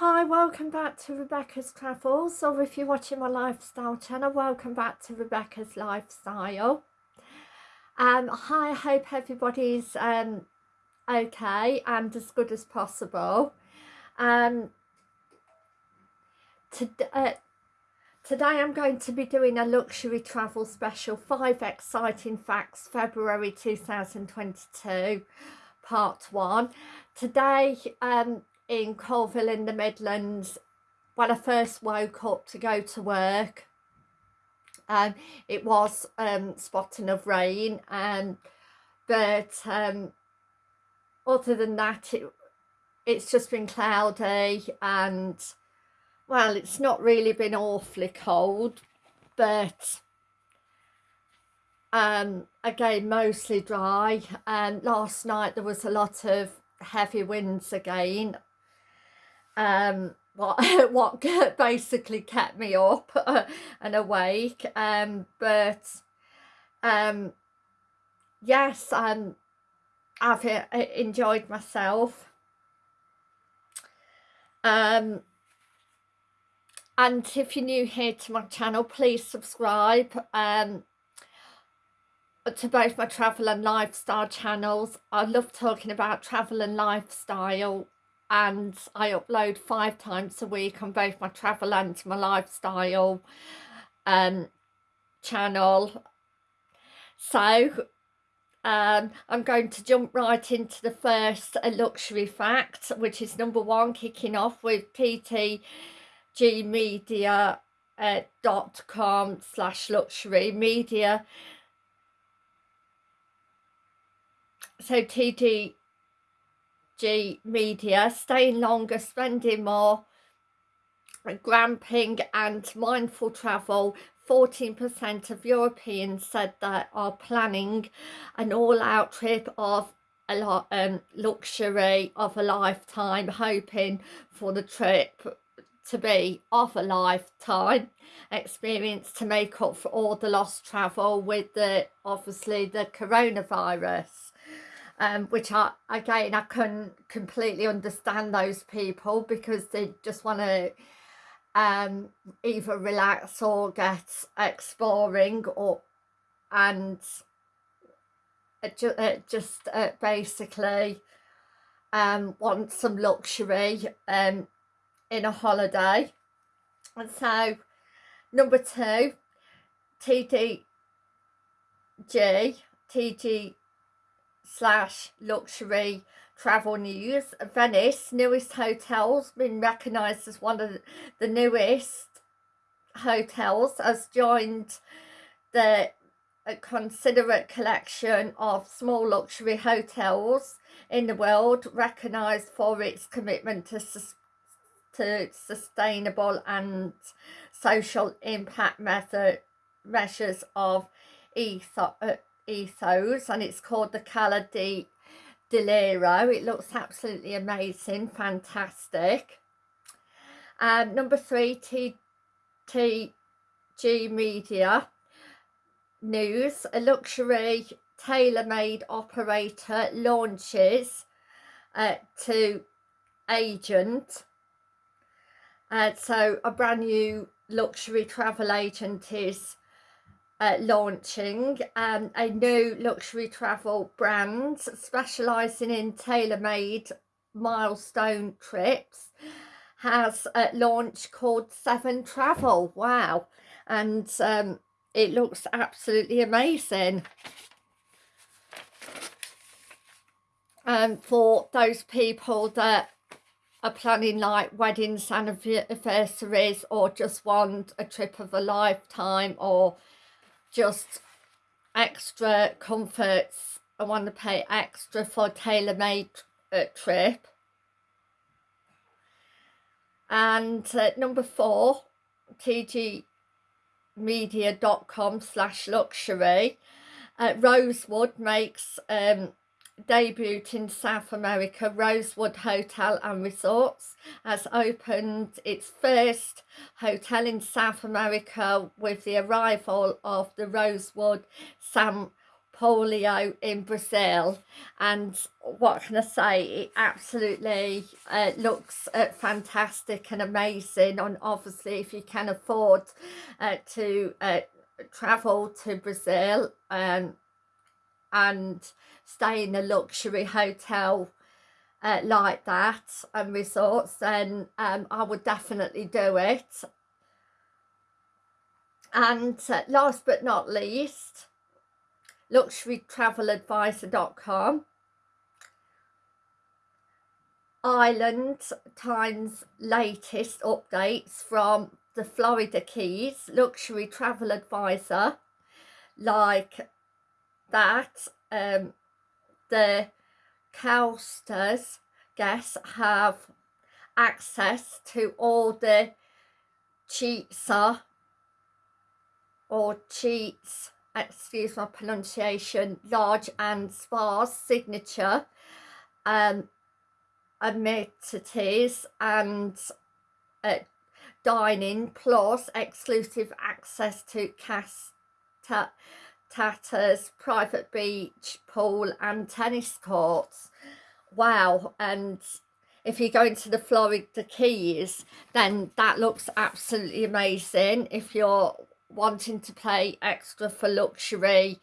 Hi, welcome back to Rebecca's Travels, or if you're watching my lifestyle channel, welcome back to Rebecca's Lifestyle. Um, hi, I hope everybody's um, okay and as good as possible. Um, to, uh, today I'm going to be doing a luxury travel special, 5 exciting facts, February 2022, part 1. Today um, in Coalville in the Midlands when I first woke up to go to work. Um, it was um, spotting of rain, um, but um, other than that, it, it's just been cloudy and, well, it's not really been awfully cold, but um, again, mostly dry. And last night there was a lot of heavy winds again um, what what basically kept me up uh, and awake um but um yes um I've uh, enjoyed myself. Um and if you're new here to my channel please subscribe um to both my travel and lifestyle channels. I love talking about travel and lifestyle and I upload five times a week on both my travel and my lifestyle um, channel. So um, I'm going to jump right into the first luxury fact, which is number one, kicking off with ttgmedia uh, dot com slash luxury media so TD G media, staying longer, spending more, gramping and mindful travel. 14% of Europeans said that are planning an all-out trip of a lot um, luxury of a lifetime hoping for the trip to be of a lifetime experience to make up for all the lost travel with the obviously the coronavirus um, which I again I can completely understand those people because they just want to um, either relax or get exploring or and ju uh, just uh, basically um, want some luxury um, in a holiday. And so number two TDG TG slash luxury travel news. Venice, newest hotels, been recognised as one of the newest hotels, has joined the considerate collection of small luxury hotels in the world, recognised for its commitment to, to sustainable and social impact method measures of ethos, ethos and it's called the Cala di Deliro. It looks absolutely amazing, fantastic. Um, number three, TTG Media News, a luxury tailor-made operator launches uh, to agent. Uh, so a brand new luxury travel agent is uh, launching um, a new luxury travel brand specialising in tailor-made milestone trips has a launch called Seven Travel. Wow. And um, it looks absolutely amazing. Um, for those people that are planning like weddings, and anniversaries or just want a trip of a lifetime or just extra comforts. I want to pay extra for tailor-made uh, trip. And uh, number four tgmedia.com slash luxury. Uh, Rosewood makes um, debut in South America, Rosewood Hotel and Resorts has opened its first hotel in South America with the arrival of the Rosewood San Paulo in Brazil. And what can I say? It absolutely uh, looks uh, fantastic and amazing. And obviously if you can afford uh, to uh, travel to Brazil um, and stay in a luxury hotel uh, like that and resorts then um, I would definitely do it. And uh, last but not least luxurytraveladvisor.com Island Times latest updates from the Florida Keys. Luxury travel advisor like that um, the coasters guests have access to all the cheatser or cheats excuse my pronunciation large and sparse signature um amenities and uh, dining plus exclusive access to cast tatters private beach pool and tennis courts. Wow and if you're going to the Florida Keys then that looks absolutely amazing if you're wanting to pay extra for luxury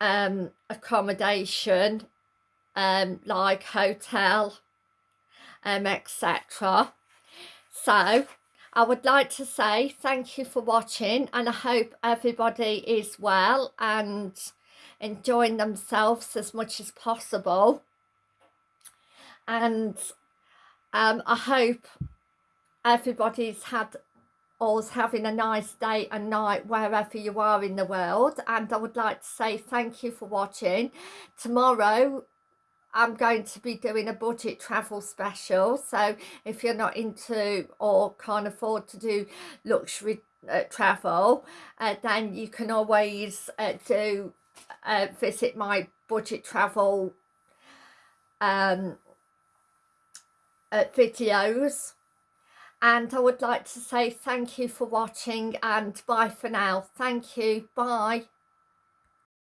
um, accommodation um, like hotel um, etc so I would like to say thank you for watching and I hope everybody is well and enjoying themselves as much as possible. And um, I hope everybody's had always having a nice day and night wherever you are in the world. And I would like to say thank you for watching. Tomorrow I'm going to be doing a budget travel special so if you're not into or can't afford to do luxury uh, travel uh, then you can always uh, do uh, visit my budget travel um, uh, videos and I would like to say thank you for watching and bye for now. Thank you. Bye.